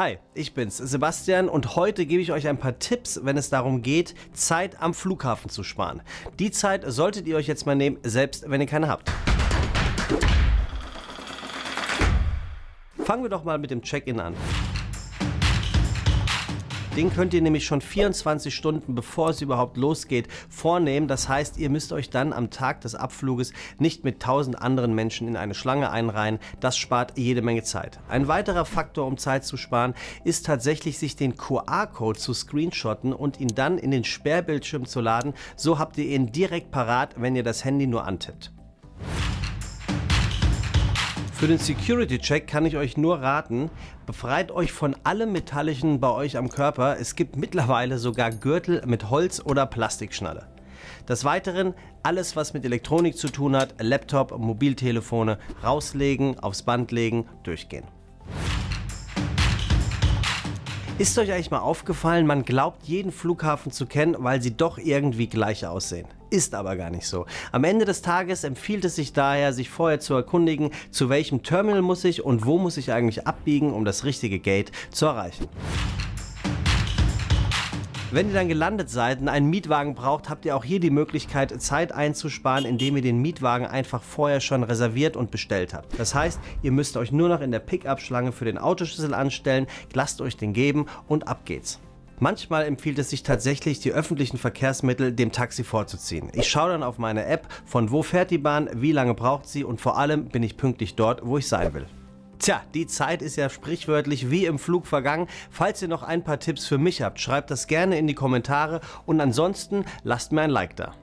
Hi, ich bin's, Sebastian und heute gebe ich euch ein paar Tipps, wenn es darum geht, Zeit am Flughafen zu sparen. Die Zeit solltet ihr euch jetzt mal nehmen, selbst wenn ihr keine habt. Fangen wir doch mal mit dem Check-in an. Den könnt ihr nämlich schon 24 Stunden bevor es überhaupt losgeht vornehmen. Das heißt, ihr müsst euch dann am Tag des Abfluges nicht mit 1000 anderen Menschen in eine Schlange einreihen. Das spart jede Menge Zeit. Ein weiterer Faktor, um Zeit zu sparen, ist tatsächlich sich den QR-Code zu screenshotten und ihn dann in den Sperrbildschirm zu laden. So habt ihr ihn direkt parat, wenn ihr das Handy nur antippt. Für den Security-Check kann ich euch nur raten, befreit euch von allem Metallischen bei euch am Körper. Es gibt mittlerweile sogar Gürtel mit Holz- oder Plastikschnalle. Des Weiteren alles, was mit Elektronik zu tun hat, Laptop, Mobiltelefone, rauslegen, aufs Band legen, durchgehen. Ist euch eigentlich mal aufgefallen, man glaubt jeden Flughafen zu kennen, weil sie doch irgendwie gleich aussehen. Ist aber gar nicht so. Am Ende des Tages empfiehlt es sich daher, sich vorher zu erkundigen, zu welchem Terminal muss ich und wo muss ich eigentlich abbiegen, um das richtige Gate zu erreichen. Wenn ihr dann gelandet seid und einen Mietwagen braucht, habt ihr auch hier die Möglichkeit, Zeit einzusparen, indem ihr den Mietwagen einfach vorher schon reserviert und bestellt habt. Das heißt, ihr müsst euch nur noch in der Pickup-Schlange für den Autoschlüssel anstellen, lasst euch den geben und ab geht's. Manchmal empfiehlt es sich tatsächlich, die öffentlichen Verkehrsmittel dem Taxi vorzuziehen. Ich schaue dann auf meine App, von wo fährt die Bahn, wie lange braucht sie und vor allem bin ich pünktlich dort, wo ich sein will. Tja, die Zeit ist ja sprichwörtlich wie im Flug vergangen. Falls ihr noch ein paar Tipps für mich habt, schreibt das gerne in die Kommentare und ansonsten lasst mir ein Like da.